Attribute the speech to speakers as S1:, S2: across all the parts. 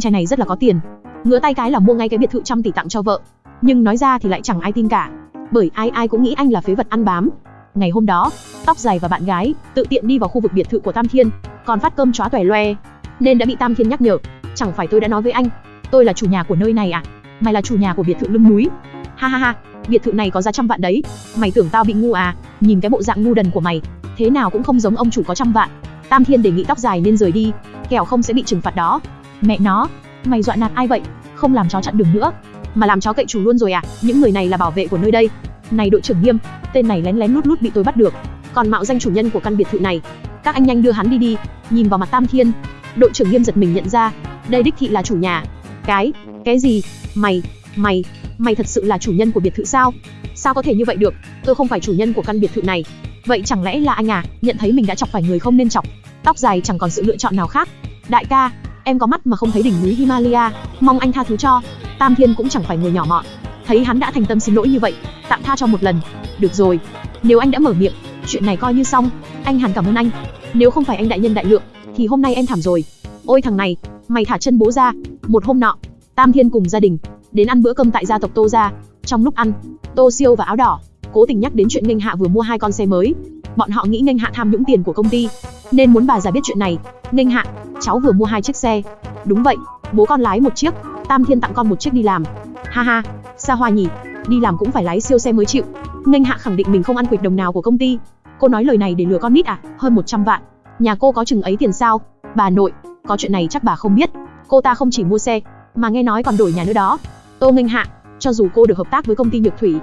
S1: anh trai này rất là có tiền. Ngửa tay cái là mua ngay cái biệt thự trăm tỷ tặng cho vợ. Nhưng nói ra thì lại chẳng ai tin cả. Bởi ai ai cũng nghĩ anh là phế vật ăn bám. Ngày hôm đó, tóc dài và bạn gái tự tiện đi vào khu vực biệt thự của Tam Thiên, còn phát cơm chóa tòe loe, nên đã bị Tam Thiên nhắc nhở. Chẳng phải tôi đã nói với anh, tôi là chủ nhà của nơi này à? Mày là chủ nhà của biệt thự lưng núi. Ha ha ha, biệt thự này có giá trăm vạn đấy. Mày tưởng tao bị ngu à? Nhìn cái bộ dạng ngu đần của mày, thế nào cũng không giống ông chủ có trăm vạn. Tam Thiên đề nghị tóc dài nên rời đi, kẻo không sẽ bị trừng phạt đó. Mẹ nó, mày dọa nạt ai vậy? Không làm chó chặn đường nữa, mà làm chó cậy chủ luôn rồi à? Những người này là bảo vệ của nơi đây. Này đội trưởng Nghiêm, tên này lén lén lút lút bị tôi bắt được, còn mạo danh chủ nhân của căn biệt thự này. Các anh nhanh đưa hắn đi đi. Nhìn vào mặt Tam Thiên, đội trưởng Nghiêm giật mình nhận ra, đây đích thị là chủ nhà. Cái, cái gì? Mày, mày, mày thật sự là chủ nhân của biệt thự sao? Sao có thể như vậy được? Tôi không phải chủ nhân của căn biệt thự này. Vậy chẳng lẽ là anh à? Nhận thấy mình đã chọc phải người không nên chọc. Tóc dài chẳng còn sự lựa chọn nào khác. Đại ca, em có mắt mà không thấy đỉnh núi Himalaya, mong anh tha thứ cho. Tam Thiên cũng chẳng phải người nhỏ mọn, thấy hắn đã thành tâm xin lỗi như vậy, tạm tha cho một lần. Được rồi, nếu anh đã mở miệng, chuyện này coi như xong. Anh hẳn cảm ơn anh. Nếu không phải anh đại nhân đại lượng, thì hôm nay em thảm rồi. Ôi thằng này, mày thả chân bố ra. Một hôm nọ, Tam Thiên cùng gia đình đến ăn bữa cơm tại gia tộc Tô gia. Trong lúc ăn, Tô Siêu và áo đỏ cố tình nhắc đến chuyện Ninh Hạ vừa mua hai con xe mới. Bọn họ nghĩ Nghênh Hạ tham nhũng tiền của công ty, nên muốn bà già biết chuyện này. Nghênh Hạ, cháu vừa mua hai chiếc xe. Đúng vậy, bố con lái một chiếc, Tam Thiên tặng con một chiếc đi làm. Ha ha, xa hoa nhỉ, đi làm cũng phải lái siêu xe mới chịu. Nghênh Hạ khẳng định mình không ăn quỵt đồng nào của công ty. Cô nói lời này để lừa con nít à? Hơn 100 vạn. Nhà cô có chừng ấy tiền sao? Bà nội, có chuyện này chắc bà không biết. Cô ta không chỉ mua xe, mà nghe nói còn đổi nhà nữa đó. Tô Nghênh Hạ, cho dù cô được hợp tác với công ty Nhược Thủy,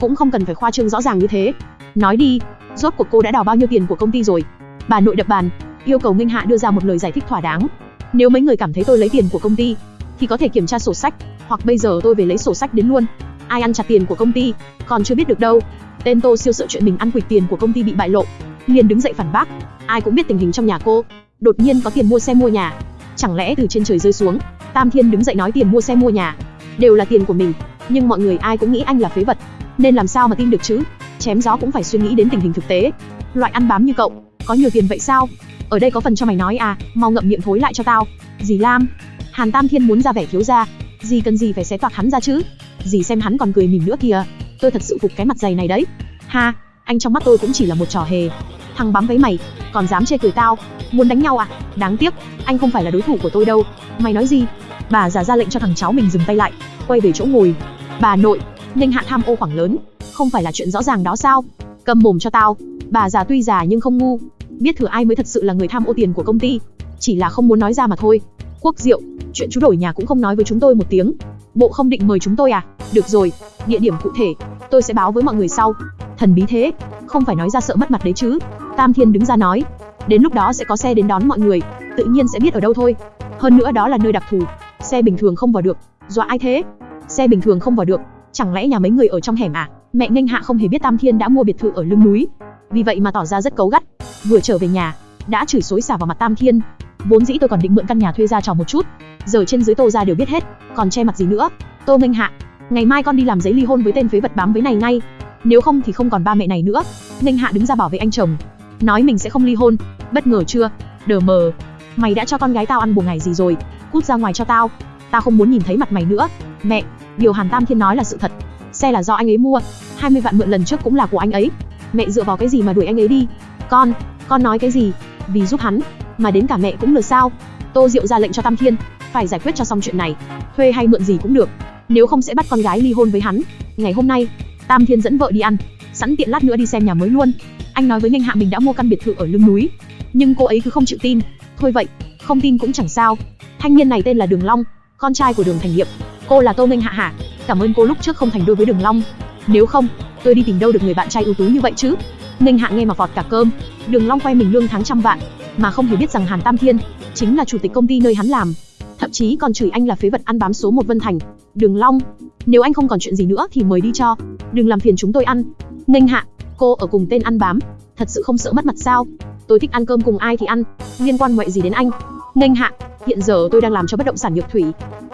S1: cũng không cần phải khoa trương rõ ràng như thế. Nói đi, rốt cuộc cô đã đào bao nhiêu tiền của công ty rồi? Bà nội đập bàn, yêu cầu Nghênh Hạ đưa ra một lời giải thích thỏa đáng. Nếu mấy người cảm thấy tôi lấy tiền của công ty, thì có thể kiểm tra sổ sách, hoặc bây giờ tôi về lấy sổ sách đến luôn. Ai ăn chặt tiền của công ty, còn chưa biết được đâu. Tên Tô siêu sợ chuyện mình ăn quỵt tiền của công ty bị bại lộ, liền đứng dậy phản bác. Ai cũng biết tình hình trong nhà cô, đột nhiên có tiền mua xe mua nhà, chẳng lẽ từ trên trời rơi xuống? Tam Thiên đứng dậy nói tiền mua xe mua nhà đều là tiền của mình, nhưng mọi người ai cũng nghĩ anh là phế vật, nên làm sao mà tin được chứ? Chém gió cũng phải suy nghĩ đến tình hình thực tế. Loại ăn bám như cậu, có nhiều tiền vậy sao? Ở đây có phần cho mày nói à, mau ngậm miệng thối lại cho tao. Dì Lam, Hàn Tam Thiên muốn ra vẻ thiếu gia, dì cần gì phải xé toạc hắn ra chứ? Dì xem hắn còn cười mỉm nữa kìa, tôi thật sự phục cái mặt dày này đấy. Ha, anh trong mắt tôi cũng chỉ là một trò hề. Thằng bám với mày, còn dám chê cười tao, muốn đánh nhau à? Đáng tiếc, anh không phải là đối thủ của tôi đâu. Mày nói gì? Bà già ra lệnh cho thằng cháu mình dừng tay lại, quay về chỗ ngồi. Bà nội, Ninh Hạ tham ô khoảng lớn, không phải là chuyện rõ ràng đó sao? Cầm mồm cho tao. Bà già tuy già nhưng không ngu, biết thừa ai mới thật sự là người tham ô tiền của công ty, chỉ là không muốn nói ra mà thôi. Quốc Diệu, chuyện chú đổi nhà cũng không nói với chúng tôi một tiếng. Bộ không định mời chúng tôi à? Được rồi, địa điểm cụ thể, tôi sẽ báo với mọi người sau. Thần bí thế, không phải nói ra sợ mất mặt đấy chứ. Tam Thiên đứng ra nói, đến lúc đó sẽ có xe đến đón mọi người, tự nhiên sẽ biết ở đâu thôi. Hơn nữa đó là nơi đặc thù, xe bình thường không vào được. Dọa ai thế? Xe bình thường không vào được, chẳng lẽ nhà mấy người ở trong hẻm à? Mẹ Nghênh Hạ không hề biết Tam Thiên đã mua biệt thự ở lưng núi, vì vậy mà tỏ ra rất cấu gắt. Vừa trở về nhà, đã chửi xối xả vào mặt Tam Thiên. Vốn dĩ tôi còn định mượn căn nhà thuê ra trò một chút, giờ trên dưới Tô ra đều biết hết, còn che mặt gì nữa? Tô Nghênh Hạ, ngày mai con đi làm giấy ly hôn với tên phế vật bám với này ngay, nếu không thì không còn ba mẹ này nữa. Nghênh Hạ đứng ra bảo vệ anh chồng, nói mình sẽ không ly hôn. Bất ngờ chưa? Đờ mờ, mày đã cho con gái tao ăn bùa ngày gì rồi? Cút ra ngoài cho tao, tao không muốn nhìn thấy mặt mày nữa. Mẹ, điều Hàn Tam Thiên nói là sự thật, xe là do anh ấy mua, 20 vạn mượn lần trước cũng là của anh ấy. Mẹ dựa vào cái gì mà đuổi anh ấy đi? Con, con nói cái gì? Vì giúp hắn, mà đến cả mẹ cũng lừa sao? Tô Diệu ra lệnh cho Tam Thiên, phải giải quyết cho xong chuyện này, thuê hay mượn gì cũng được, nếu không sẽ bắt con gái ly hôn với hắn. Ngày hôm nay, Tam Thiên dẫn vợ đi ăn, sẵn tiện lát nữa đi xem nhà mới luôn. Anh nói với Ninh Hạ mình đã mua căn biệt thự ở lưng núi, nhưng cô ấy cứ không chịu tin. Thôi vậy, không tin cũng chẳng sao. Thanh niên này tên là Đường Long, con trai của Đường Thành Nghiệp. Cô là Tô Ninh Hạ hả? Cảm ơn cô lúc trước không thành đôi với Đường Long. Nếu không, tôi đi tìm đâu được người bạn trai ưu tú như vậy chứ? Ninh Hạ nghe mà vọt cả cơm. Đường Long quay mình lương tháng trăm vạn, mà không hề biết rằng Hàn Tam Thiên chính là chủ tịch công ty nơi hắn làm, thậm chí còn chửi anh là phế vật ăn bám số một Vân Thành. Đường Long, nếu anh không còn chuyện gì nữa thì mời đi cho, đừng làm phiền chúng tôi ăn. Ninh Hạ, cô ở cùng tên ăn bám, thật sự không sợ mất mặt sao? Tôi thích ăn cơm cùng ai thì ăn, liên quan ngoại gì đến anh? Ninh Hạ, hiện giờ tôi đang làm cho bất động sản Nhược Thủy,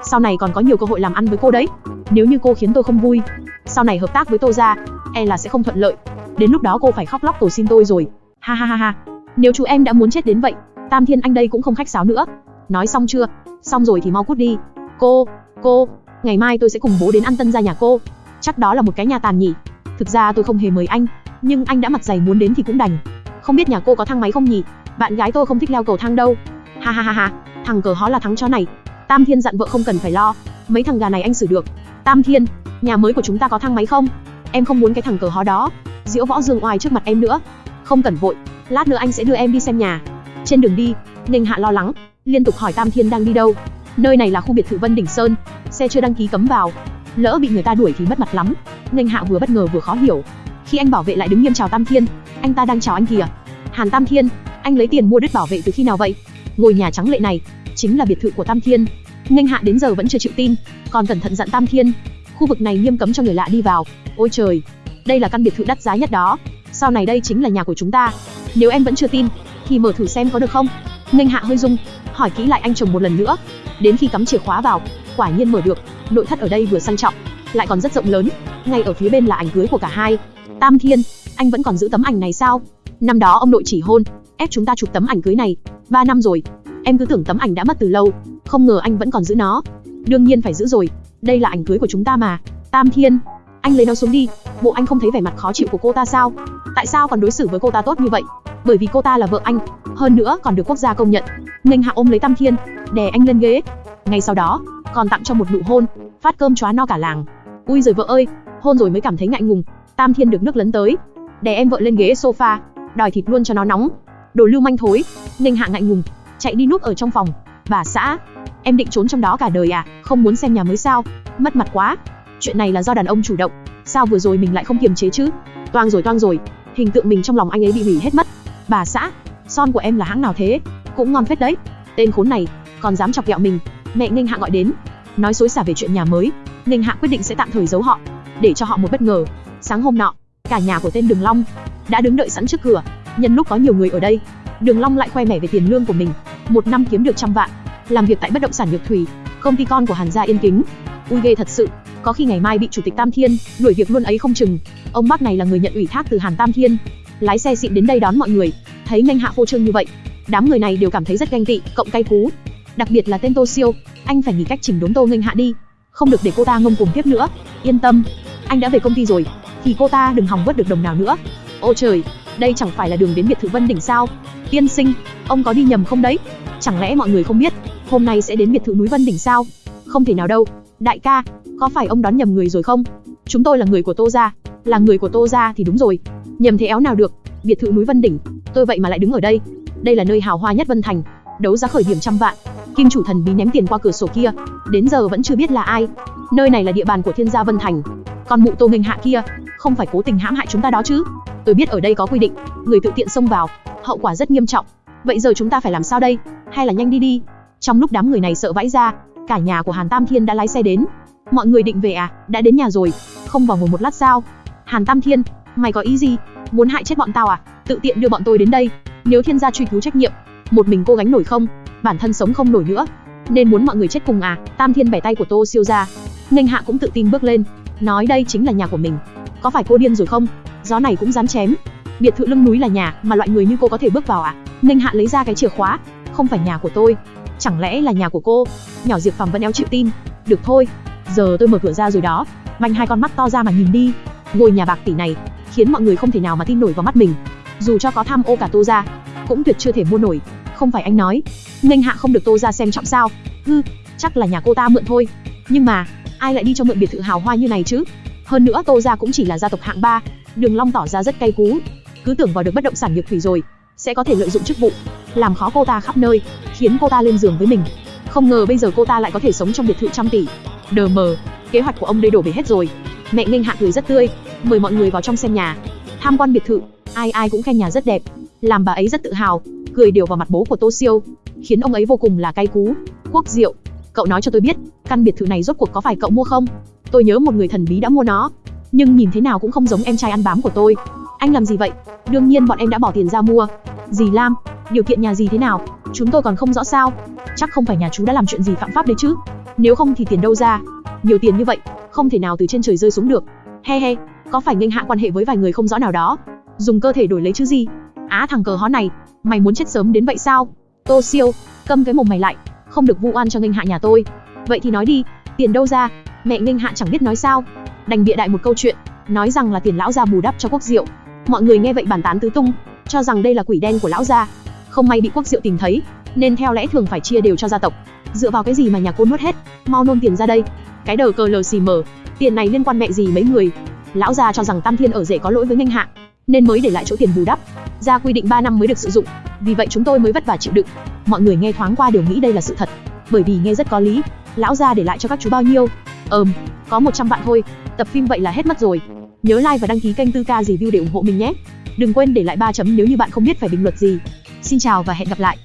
S1: sau này còn có nhiều cơ hội làm ăn với cô đấy. Nếu như cô khiến tôi không vui, sau này hợp tác với tôi ra, e là sẽ không thuận lợi. Đến lúc đó cô phải khóc lóc cầu xin tôi rồi. Ha ha ha ha. Nếu chú em đã muốn chết đến vậy, Tam Thiên anh đây cũng không khách sáo nữa. Nói xong chưa? Xong rồi thì mau cút đi. Cô, cô, ngày mai tôi sẽ cùng bố đến ăn tân gia nhà cô. Chắc đó là một cái nhà tàn nhỉ? Thực ra tôi không hề mời anh, nhưng anh đã mặt dày muốn đến thì cũng đành. Không biết nhà cô có thang máy không nhỉ? Bạn gái tôi không thích leo cầu thang đâu. Ha ha ha ha, thằng cờ hó là thắng chó này. Tam Thiên dặn vợ không cần phải lo, mấy thằng gà này anh xử được. Tam Thiên, nhà mới của chúng ta có thang máy không? Em không muốn cái thằng cờ hó đó, diễu võ dương oai trước mặt em nữa. Không cần vội, lát nữa anh sẽ đưa em đi xem nhà. Trên đường đi, Ninh Hạ lo lắng, liên tục hỏi Tam Thiên đang đi đâu. Nơi này là khu biệt thự Vân Đỉnh Sơn, xe chưa đăng ký cấm vào. Lỡ bị người ta đuổi thì mất mặt lắm. Ninh Hạ vừa bất ngờ vừa khó hiểu. Khi anh bảo vệ lại đứng nghiêm chào Tam Thiên, anh ta đang chào anh kìa. Hàn Tam Thiên, anh lấy tiền mua đất bảo vệ từ khi nào vậy? Ngôi nhà trắng lệ này chính là biệt thự của Tam Thiên. Nghênh Hạ đến giờ vẫn chưa chịu tin, còn cẩn thận dặn Tam Thiên, khu vực này nghiêm cấm cho người lạ đi vào. Ôi trời, đây là căn biệt thự đắt giá nhất đó. Sau này đây chính là nhà của chúng ta. Nếu em vẫn chưa tin, thì mở thử xem có được không? Nghênh Hạ hơi rung, hỏi kỹ lại anh chồng một lần nữa. Đến khi cắm chìa khóa vào, quả nhiên mở được. Nội thất ở đây vừa sang trọng, lại còn rất rộng lớn. Ngay ở phía bên là ảnh cưới của cả hai. Tam Thiên, anh vẫn còn giữ tấm ảnh này sao? Năm đó ông nội chỉ hôn, ép chúng ta chụp tấm ảnh cưới này. Ba năm rồi, em cứ tưởng tấm ảnh đã mất từ lâu, không ngờ anh vẫn còn giữ nó. Đương nhiên phải giữ rồi, đây là ảnh cưới của chúng ta mà. Tam Thiên, anh lấy nó xuống đi. Bộ anh không thấy vẻ mặt khó chịu của cô ta sao? Tại sao còn đối xử với cô ta tốt như vậy? Bởi vì cô ta là vợ anh, hơn nữa còn được quốc gia công nhận. Nghênh Hạ ôm lấy Tam Thiên, đè anh lên ghế. Ngay sau đó, còn tặng cho một nụ hôn, phát cơm chóa no cả làng. Ui giời vợ ơi, hôn rồi mới cảm thấy ngại ngùng. Tam Thiên được nước lấn tới, đè em vợ lên ghế sofa, đòi thịt luôn cho nó nóng. Đồ lưu manh thối. Nghênh Hạ ngại ngùng, chạy đi núp ở trong phòng. Bà xã, em định trốn trong đó cả đời à? Không muốn xem nhà mới sao? Mất mặt quá. Chuyện này là do đàn ông chủ động. Sao vừa rồi mình lại không kiềm chế chứ? Toang rồi toang rồi, hình tượng mình trong lòng anh ấy bị hủy hết mất. Bà xã, son của em là hãng nào thế? Cũng ngon phết đấy. Tên khốn này, còn dám chọc ghẹo mình. Mẹ Ninh Hạ gọi đến, nói xối xả về chuyện nhà mới. Ninh Hạ quyết định sẽ tạm thời giấu họ, để cho họ một bất ngờ. Sáng hôm nọ, cả nhà của tên Đường Long đã đứng đợi sẵn trước cửa. Nhân lúc có nhiều người ở đây, Đường Long lại khoe mẽ về tiền lương của mình, một năm kiếm được trăm vạn, làm việc tại bất động sản Nhược Thủy, công ty con của Hàn gia Yên Kính. Ui ghê thật sự, có khi ngày mai bị chủ tịch Tam Thiên đuổi việc luôn ấy không chừng. Ông bác này là người nhận ủy thác từ Hàn Tam Thiên, lái xe xịn đến đây đón mọi người, thấy Nghênh Hạ phô trương như vậy, đám người này đều cảm thấy rất ganh tị, cộng cay cú. Đặc biệt là tên Tô Siêu, anh phải nghĩ cách chỉnh đốn Tô Nghênh Hạ đi, không được để cô ta ngông cuồng tiếp nữa. Yên tâm, anh đã về công ty rồi, thì cô ta đừng hòng vớt được đồng nào nữa. Ô trời, đây chẳng phải là đường đến biệt thự Vân Đỉnh sao? Tiên sinh, ông có đi nhầm không đấy? Chẳng lẽ mọi người không biết, hôm nay sẽ đến biệt thự núi Vân Đỉnh sao? Không thể nào đâu, đại ca, có phải ông đón nhầm người rồi không? Chúng tôi là người của Tô gia, là người của Tô gia thì đúng rồi. Nhầm thế éo nào được, biệt thự núi Vân Đỉnh, tôi vậy mà lại đứng ở đây. Đây là nơi hào hoa nhất Vân Thành, đấu giá khởi điểm trăm vạn. Kim chủ thần bí ném tiền qua cửa sổ kia, đến giờ vẫn chưa biết là ai. Nơi này là địa bàn của Thiên gia Vân Thành. Còn mụ Tô Minh Hạ kia, không phải cố tình hãm hại chúng ta đó chứ? Tôi biết ở đây có quy định, người tự tiện xông vào, hậu quả rất nghiêm trọng. Vậy giờ chúng ta phải làm sao đây? Hay là nhanh đi đi? Trong lúc đám người này sợ vãi ra, cả nhà của Hàn Tam Thiên đã lái xe đến. Mọi người định về à? Đã đến nhà rồi, không vào ngồi một lát sao? Hàn Tam Thiên, mày có ý gì? Muốn hại chết bọn tao à? Tự tiện đưa bọn tôi đến đây. Nếu thiên gia truy cứu trách nhiệm, một mình cô gánh nổi không? Bản thân sống không nổi nữa. Nên muốn mọi người chết cùng à? Tam Thiên bẻ tay của Tô Siêu ra. Nghênh Hạ cũng tự tin bước lên, nói đây chính là nhà của mình. Có phải cô điên rồi không? Gió này cũng dám chém. Biệt thự lưng núi là nhà mà loại người như cô có thể bước vào à? Nghênh Hạ lấy ra cái chìa khóa, không phải nhà của tôi, chẳng lẽ là nhà của cô? Nhỏ Diệp Phàm vẫn éo chịu tin. Được thôi, giờ tôi mở cửa ra rồi đó. manh hai con mắt to ra mà nhìn đi. Ngôi nhà bạc tỷ này khiến mọi người không thể nào mà tin nổi vào mắt mình. Dù cho có tham ô cả Tô ra, cũng tuyệt chưa thể mua nổi. Không phải anh nói, Nghênh Hạ không được Tô gia xem trọng sao? Hư, chắc là nhà cô ta mượn thôi. Nhưng mà, ai lại đi cho mượn biệt thự hào hoa như này chứ? Hơn nữa Tô gia cũng chỉ là gia tộc hạng 3, Đường Long tỏ ra rất cay cú, cứ tưởng vào được bất động sản Nhược Thủy rồi, sẽ có thể lợi dụng chức vụ, làm khó cô ta khắp nơi, khiến cô ta lên giường với mình. Không ngờ bây giờ cô ta lại có thể sống trong biệt thự trăm tỷ. Đờ mờ, kế hoạch của ông đây đổ về hết rồi. Mẹ Nghênh Hạ cười rất tươi, mời mọi người vào trong xem nhà. Tham quan biệt thự, ai ai cũng khen nhà rất đẹp, làm bà ấy rất tự hào, cười đều vào mặt bố của Tô Siêu, khiến ông ấy vô cùng là cay cú. Quốc Diệu, cậu nói cho tôi biết, căn biệt thự này rốt cuộc có phải cậu mua không? Tôi nhớ một người thần bí đã mua nó, nhưng nhìn thế nào cũng không giống em trai ăn bám của tôi. Anh làm gì vậy? Đương nhiên bọn em đã bỏ tiền ra mua. Dì Lam, điều kiện nhà gì thế nào? Chúng tôi còn không rõ sao. Chắc không phải nhà chú đã làm chuyện gì phạm pháp đấy chứ? Nếu không thì tiền đâu ra? Nhiều tiền như vậy, không thể nào từ trên trời rơi xuống được. He he, có phải nghênh hạ quan hệ với vài người không rõ nào đó? Dùng cơ thể đổi lấy chứ gì? Á thằng cờ hó này, mày muốn chết sớm đến vậy sao? Tô Siêu, câm cái mồm mày lại, không được vu oan cho nghênh hạ nhà tôi. Vậy thì nói đi, tiền đâu ra? Mẹ nghênh hạ chẳng biết nói sao, đành bịa đại một câu chuyện, nói rằng là tiền lão gia bù đắp cho quốc diệu. Mọi người nghe vậy bàn tán tứ tung, cho rằng đây là quỷ đen của lão gia. Không may bị quốc diệu tìm thấy, nên theo lẽ thường phải chia đều cho gia tộc. Dựa vào cái gì mà nhà cô nuốt hết? Mau nôn tiền ra đây. Cái đờ cờ lờ xì mờ, tiền này liên quan mẹ gì mấy người? Lão gia cho rằng Tam Thiên ở rể có lỗi với nghênh hạ, nên mới để lại chỗ tiền bù đắp. Ra quy định 3 năm mới được sử dụng, vì vậy chúng tôi mới vất vả chịu đựng. Mọi người nghe thoáng qua đều nghĩ đây là sự thật, bởi vì nghe rất có lý. Lão gia để lại cho các chú bao nhiêu? ờm, có 100 vạn thôi. Tập phim vậy là hết mất rồi. Nhớ like và đăng ký kênh Tư Ca Review để ủng hộ mình nhé. Đừng quên để lại 3 chấm nếu như bạn không biết phải bình luận gì. Xin chào và hẹn gặp lại.